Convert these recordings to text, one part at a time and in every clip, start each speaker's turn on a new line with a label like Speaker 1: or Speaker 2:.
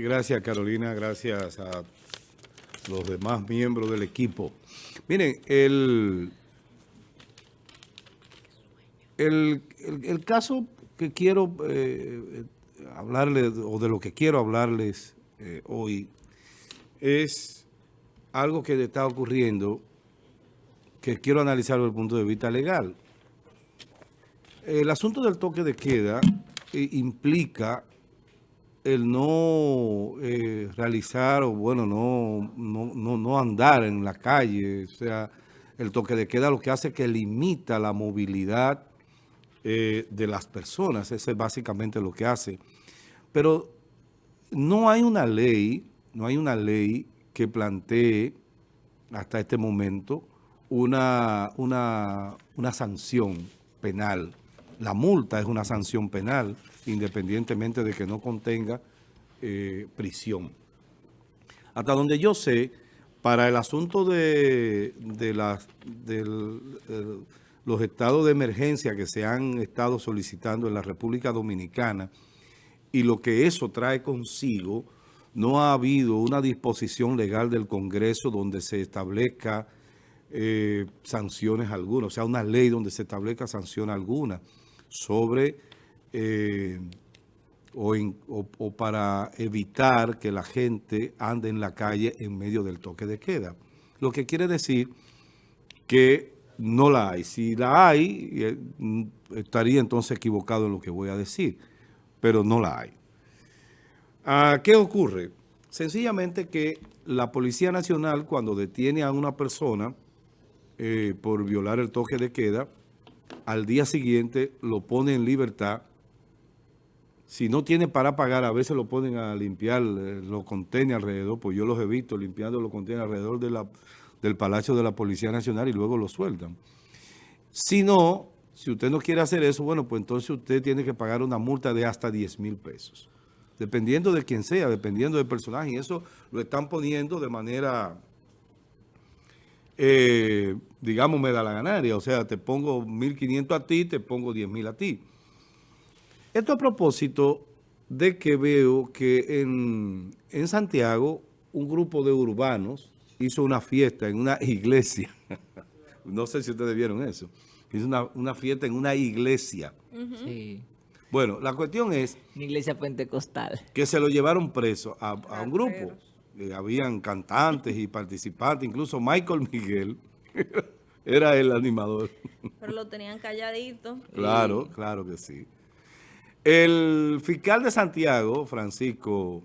Speaker 1: Gracias, Carolina. Gracias a los demás miembros del equipo. Miren, el, el, caso que quiero eh, hablarles, o de lo que quiero hablarles eh, hoy, es algo que está ocurriendo que quiero analizar desde el punto de vista legal. El asunto del toque de queda eh, implica el no eh, realizar o bueno, no, no, no, andar en la calle, o sea, el toque de queda lo que hace es que limita la movilidad eh, de las personas, eso es básicamente lo que hace. Pero no hay una ley, no hay una ley que plantee hasta este momento una, una, una sanción penal. La multa es una sanción penal independientemente de que no contenga eh, prisión. Hasta donde yo sé, para el asunto de, las, los estados de emergencia que se han estado solicitando en la República Dominicana y lo que eso trae consigo, no ha habido una disposición legal del Congreso donde se establezca eh, sanciones algunas, o sea, una ley donde se establezca sanción alguna sobre eh, o, para evitar que la gente ande en la calle en medio del toque de queda. Lo que quiere decir que no la hay. Si la hay, eh, estaría entonces equivocado en lo que voy a decir, pero no la hay. Ah, ¿Qué ocurre? Sencillamente que la Policía Nacional, cuando detiene a una persona eh, por violar el toque de queda, al día siguiente lo pone en libertad si no tiene para pagar, a veces lo ponen a limpiar eh, los contenedores alrededor, pues yo los he visto limpiando los contenedores alrededor del Palacio de la Policía Nacional y luego lo sueltan. Si no, si usted no quiere hacer eso, bueno, pues entonces usted tiene que pagar una multa de hasta 10 mil pesos. Dependiendo de quién sea, dependiendo del personaje. Y eso lo están poniendo de manera, eh, digamos, me da la ganaria. O sea, te pongo 1.500 a ti, te pongo 10 mil a ti. Esto a propósito de que veo que en, Santiago un grupo de urbanos hizo una fiesta en una iglesia. no sé si ustedes vieron eso. Hizo una, fiesta en una iglesia. Sí. Bueno, la cuestión es...
Speaker 2: Una iglesia pentecostal.
Speaker 1: Que se lo llevaron preso a, un grupo. Eh, habían cantantes y participantes, incluso Michael Miguel era el animador.
Speaker 3: Pero lo tenían calladito.
Speaker 1: Claro, claro que sí. El fiscal de Santiago, Francisco,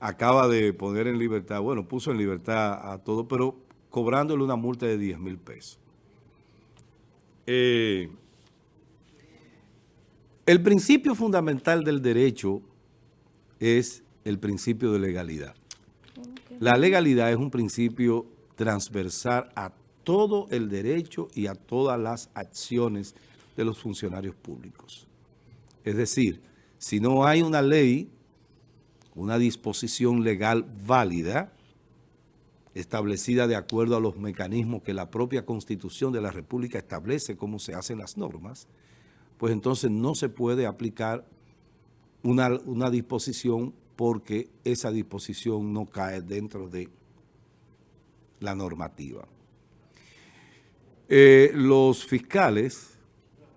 Speaker 1: acaba de poner en libertad, bueno, puso en libertad a todo, pero cobrándole una multa de 10 mil pesos. Eh, el principio fundamental del derecho es el principio de legalidad. La legalidad es un principio transversal a todo el derecho y a todas las acciones de los funcionarios públicos. Es decir, si no hay una ley, una disposición legal válida, establecida de acuerdo a los mecanismos que la propia Constitución de la República establece cómo se hacen las normas, pues entonces no se puede aplicar una, disposición porque esa disposición no cae dentro de la normativa. Eh, los fiscales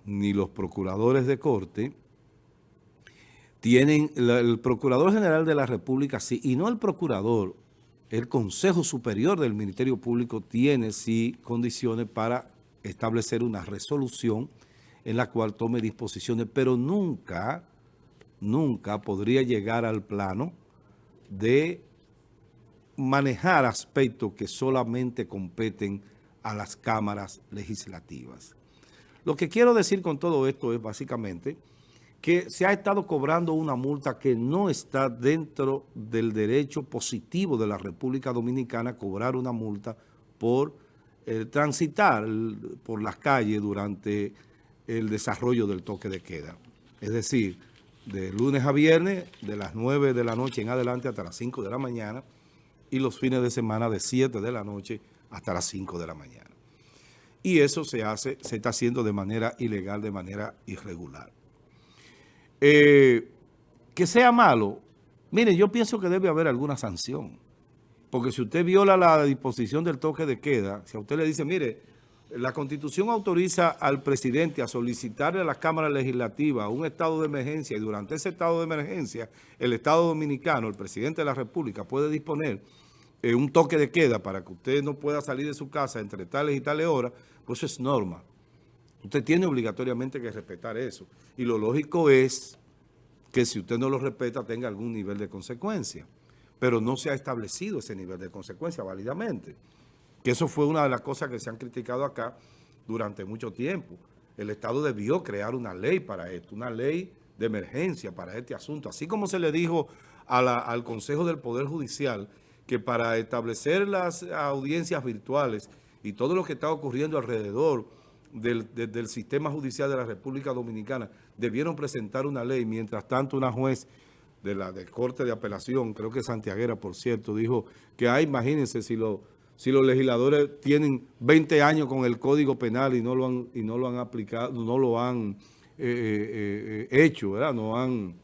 Speaker 1: ni los procuradores de corte tienen el Procurador General de la República, sí, y no el Procurador, el Consejo Superior del Ministerio Público tiene sí condiciones para establecer una resolución en la cual tome disposiciones, pero nunca, nunca podría llegar al plano de manejar aspectos que solamente competen a las cámaras legislativas. Lo que quiero decir con todo esto es básicamente que se ha estado cobrando una multa que no está dentro del derecho positivo de la República Dominicana cobrar una multa por eh, transitar por las calles durante el desarrollo del toque de queda. Es decir, de lunes a viernes, de las 9 de la noche en adelante hasta las 5 de la mañana y los fines de semana de 7 de la noche hasta las 5 de la mañana. Y eso se hace, se está haciendo de manera ilegal, de manera irregular. Eh, que sea malo, Mire, yo pienso que debe haber alguna sanción. Porque si usted viola la disposición del toque de queda, si a usted le dice, mire, la Constitución autoriza al presidente a solicitarle a la Cámara Legislativa un estado de emergencia y durante ese estado de emergencia el Estado Dominicano, el presidente de la República puede disponer eh, un toque de queda para que usted no pueda salir de su casa entre tales y tales horas, pues eso es norma. Usted tiene obligatoriamente que respetar eso. Y lo lógico es que si usted no lo respeta tenga algún nivel de consecuencia. Pero no se ha establecido ese nivel de consecuencia válidamente. Que eso fue una de las cosas que se han criticado acá durante mucho tiempo. El Estado debió crear una ley para esto, una ley de emergencia para este asunto. Así como se le dijo al Consejo del Poder Judicial que para establecer las audiencias virtuales y todo lo que está ocurriendo alrededor del, sistema judicial de la República Dominicana debieron presentar una ley. Mientras tanto, una juez de la de Corte de Apelación, creo que Santiaguera, por cierto, dijo que, hay, imagínense, si, lo, si los legisladores tienen 20 años con el Código Penal y no lo han, y no lo han aplicado, no lo han eh, eh, eh, hecho, ¿verdad? No han,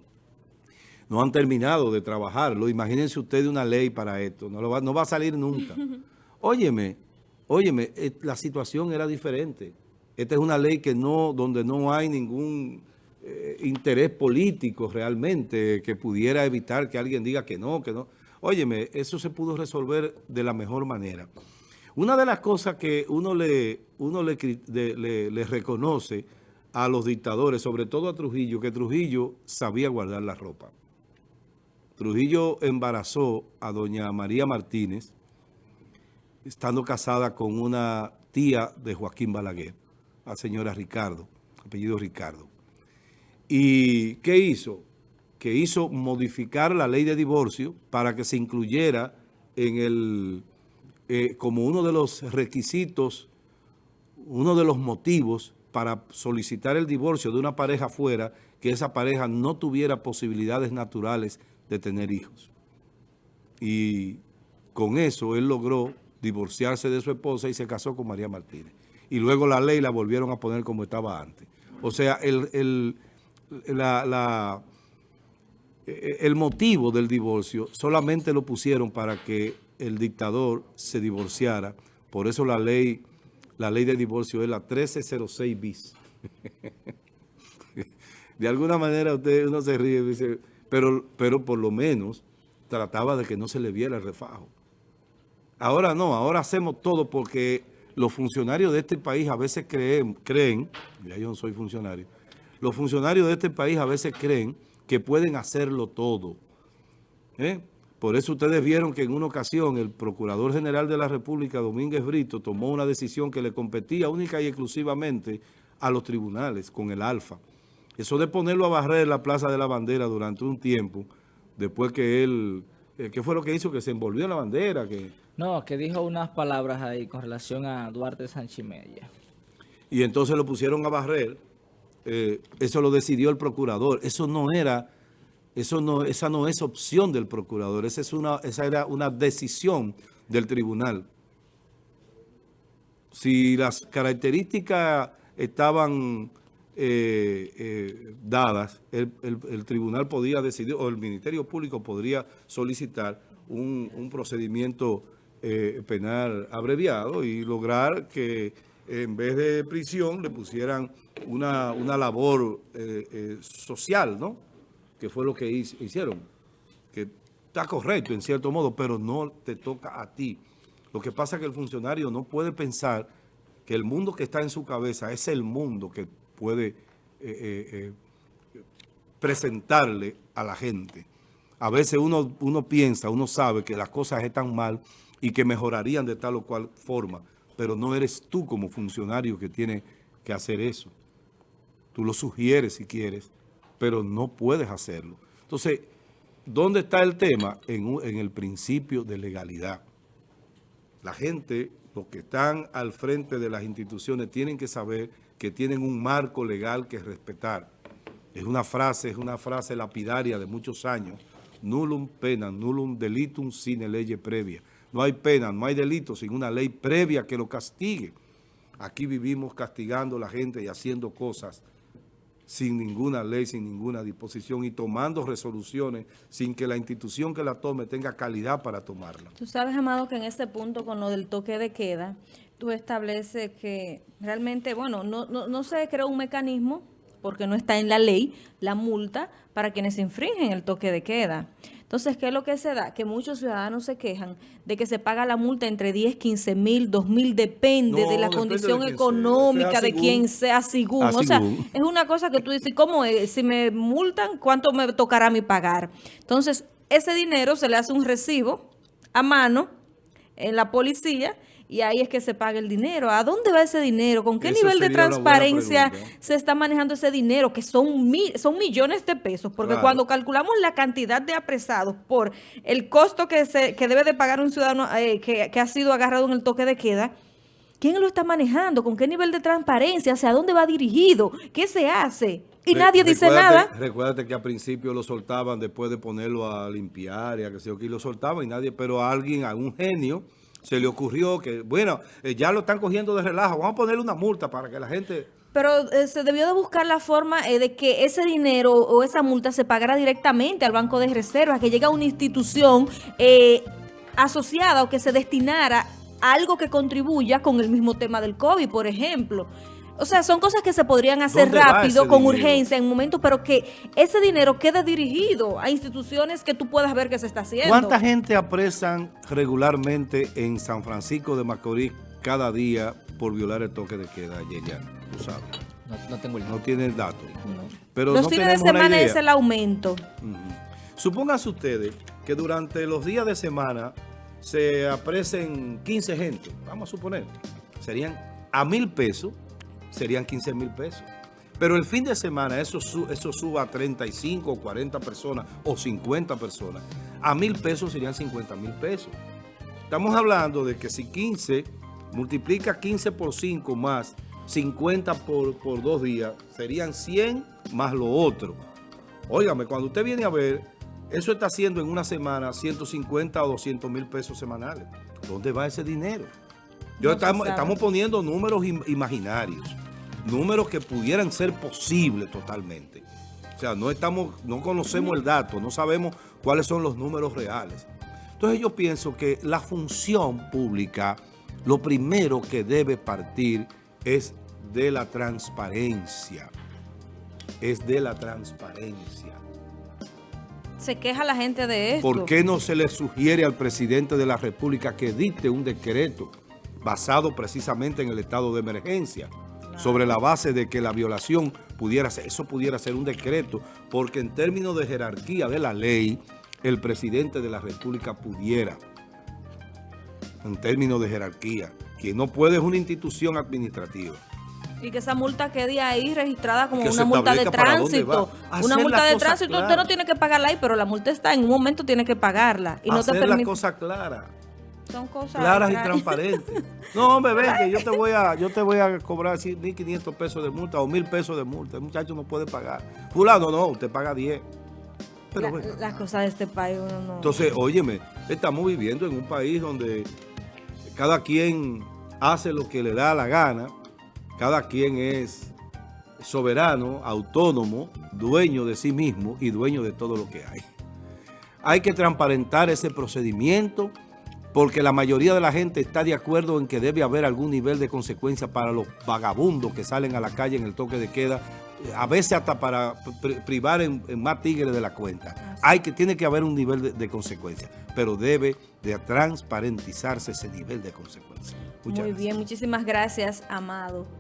Speaker 1: no han terminado de trabajarlo. Imagínense ustedes una ley para esto, no, lo va, no va a salir nunca. Óyeme, óyeme, la situación era diferente. Esta es una ley que no, donde no hay ningún eh, interés político realmente que pudiera evitar que alguien diga que no, que no. Óyeme, eso se pudo resolver de la mejor manera. Una de las cosas que uno le, uno le, le, reconoce a los dictadores, sobre todo a Trujillo, que Trujillo sabía guardar la ropa. Trujillo embarazó a doña María Martínez, estando casada con una tía de Joaquín Balaguer la señora Ricardo, apellido Ricardo. ¿Y qué hizo? Que hizo modificar la ley de divorcio para que se incluyera en el, eh, como uno de los requisitos, uno de los motivos para solicitar el divorcio de una pareja fuera, que esa pareja no tuviera posibilidades naturales de tener hijos. Y con eso él logró divorciarse de su esposa y se casó con María Martínez y luego la ley la volvieron a poner como estaba antes. O sea, el, la, el motivo del divorcio solamente lo pusieron para que el dictador se divorciara. Por eso la ley, la ley de divorcio es la 1306 bis. de alguna manera usted uno se ríe, dice, pero, pero por lo menos trataba de que no se le viera el refajo. Ahora no, ahora hacemos todo porque los funcionarios de este país a veces creen, creen, ya yo no soy funcionario, los funcionarios de este país a veces creen que pueden hacerlo todo. ¿eh? Por eso ustedes vieron que en una ocasión el Procurador General de la República, Domínguez Brito, tomó una decisión que le competía única y exclusivamente a los tribunales con el Alfa. Eso de ponerlo a barrer la Plaza de la Bandera durante un tiempo, después que él, eh, ¿qué fue lo que hizo? Que se envolvió en la bandera, que
Speaker 2: no, que dijo unas palabras ahí con relación a Duarte Sanchimella.
Speaker 1: Y entonces lo pusieron a barrer. Eh, eso lo decidió el procurador. Eso no era, eso no, esa no es opción del procurador. Esa, es una, esa era una decisión del tribunal. Si las características estaban eh, eh, dadas, el, tribunal podía decidir, o el Ministerio Público podría solicitar un, un procedimiento penal abreviado y lograr que en vez de prisión le pusieran una, labor eh, eh, social, ¿no? Que fue lo que hicieron. Que está correcto en cierto modo, pero no te toca a ti. Lo que pasa es que el funcionario no puede pensar que el mundo que está en su cabeza es el mundo que puede presentarle a la gente. A veces uno, uno piensa, uno sabe que las cosas están mal y que mejorarían de tal o cual forma, pero no eres tú como funcionario que tiene que hacer eso. Tú lo sugieres si quieres, pero no puedes hacerlo. Entonces, ¿dónde está el tema? En, el principio de legalidad. La gente, los que están al frente de las instituciones, tienen que saber que tienen un marco legal que respetar. Es una frase, es una frase lapidaria de muchos años. Nullum pena, nullum delitum sine ley previa. No hay pena, no hay delito sin una ley previa que lo castigue. Aquí vivimos castigando a la gente y haciendo cosas sin ninguna ley, sin ninguna disposición y tomando resoluciones sin que la institución que la tome tenga calidad para tomarla.
Speaker 3: Tú sabes, Amado, que en este punto con lo del toque de queda, tú estableces que realmente, bueno, no, no, no se creó un mecanismo porque no está en la ley la multa para quienes infringen el toque de queda. Entonces, ¿qué es lo que se da? Que muchos ciudadanos se quejan de que se paga la multa entre 10, 15 mil, 2 mil, depende
Speaker 1: No,
Speaker 3: de la
Speaker 1: depende
Speaker 3: condición económica
Speaker 1: Sea
Speaker 3: de
Speaker 1: según-
Speaker 3: quien sea según. O sea,
Speaker 1: según.
Speaker 3: es una cosa que tú dices, ¿cómo es? Si me multan, ¿cuánto me tocará a mí pagar? Entonces, ese dinero se le hace un recibo a mano en la policía y ahí es que se paga el dinero. ¿A dónde va ese dinero? ¿Con qué
Speaker 1: Eso
Speaker 3: nivel de transparencia se está manejando ese dinero? Que son, mi- son millones de pesos. Porque
Speaker 1: Claro.
Speaker 3: cuando calculamos la cantidad de apresados por el costo que, se, que debe de pagar un ciudadano eh, que, que ha sido agarrado en el toque de queda, ¿quién lo está manejando? ¿Con qué nivel de transparencia? ¿Hacia dónde va dirigido? ¿Qué se hace? Y
Speaker 1: Re-
Speaker 3: nadie dice nada.
Speaker 1: Recuérdate que al principio lo soltaban después de ponerlo a limpiar y a que qué, y lo soltaban y nadie, pero a alguien, a un genio, se le ocurrió que, bueno, eh, ya lo están cogiendo de relajo, vamos a ponerle una multa para que la gente...
Speaker 3: Pero eh, se debió de buscar la forma eh, de que ese dinero o esa multa se pagara directamente al Banco de Reservas, que llegue a una institución eh, asociada o que se destinara a algo que contribuya con el mismo tema del COVID, por ejemplo. O sea, son cosas que se podrían hacer
Speaker 1: ¿Dónde va
Speaker 3: rápido, con
Speaker 1: dinero?
Speaker 3: urgencia, en momentos, pero que ese dinero quede dirigido a instituciones que tú puedas ver que se está haciendo.
Speaker 1: ¿Cuánta gente apresan regularmente en San Francisco de Macorís cada día por violar el toque de queda, Yerian? Tú sabes,
Speaker 2: No, no tengo el
Speaker 1: no tiene el dato. Pero
Speaker 3: Los
Speaker 1: no
Speaker 3: fines de semana es el aumento.
Speaker 1: Ujú. Supónganse ustedes que durante los días de semana se apresen 15 gente, vamos a suponer, serían a mil pesos, serían 15 mil pesos. Pero el fin de semana eso, eso suba a 35 o 40 personas o 50 personas. A mil pesos serían 50 mil pesos. Estamos hablando de que si 15 multiplica 15 por 5 más 50 por, por dos días, serían 100 más lo otro. Óigame, cuando usted viene a ver, eso está haciendo en una semana 150 o 200 mil pesos semanales. ¿Dónde va ese dinero? Yo
Speaker 3: No
Speaker 1: estamos, estamos poniendo números im- imaginarios, números que pudieran ser posibles totalmente. O sea, no estamos, no conocemos el dato, no sabemos cuáles son los números reales. Entonces yo pienso que la función pública, lo primero que debe partir es de la transparencia. Es de la transparencia.
Speaker 3: Se queja la gente de esto.
Speaker 1: ¿Por qué no se le sugiere al presidente de la República que dicte un decreto basado precisamente en el estado de emergencia? Sobre la base de que la violación pudiera ser, eso pudiera ser un decreto, porque en términos de jerarquía de la ley, el presidente de la República pudiera, en términos de jerarquía, quien no puede es una institución administrativa.
Speaker 3: Y que esa multa quede ahí registrada como
Speaker 1: Que
Speaker 3: una multa de tránsito. Una multa
Speaker 1: la
Speaker 3: de
Speaker 1: cosa
Speaker 3: tránsito, usted
Speaker 1: clara.
Speaker 3: no tiene que pagarla ahí, pero la multa está, en un momento tiene que pagarla. Y no te permite.
Speaker 1: cosas claras.
Speaker 3: Son cosas
Speaker 1: claras y transparentes. No, hombre, ven, que yo te voy a, yo te voy a cobrar así 1.500 pesos de multa o 1.000 pesos de multa. El muchacho no puede pagar. Fulano, no, usted paga 10. Pero
Speaker 3: La- las cosas de este país uno no.
Speaker 1: Entonces, óyeme, estamos viviendo en un país donde cada quien hace lo que le da la gana, cada quien es soberano, autónomo, dueño de sí mismo y dueño de todo lo que hay. Hay que transparentar ese procedimiento porque la mayoría de la gente está de acuerdo en que debe haber algún nivel de consecuencia para los vagabundos que salen a la calle en el toque de queda, eh, a veces hasta para pri- privar en, en más tigres de la cuenta. Hay que, tiene que haber un nivel de, de consecuencia, pero debe de transparentizarse ese nivel de consecuencia. Muchas
Speaker 3: Muy
Speaker 1: gracias.
Speaker 3: bien, muchísimas gracias, Amado.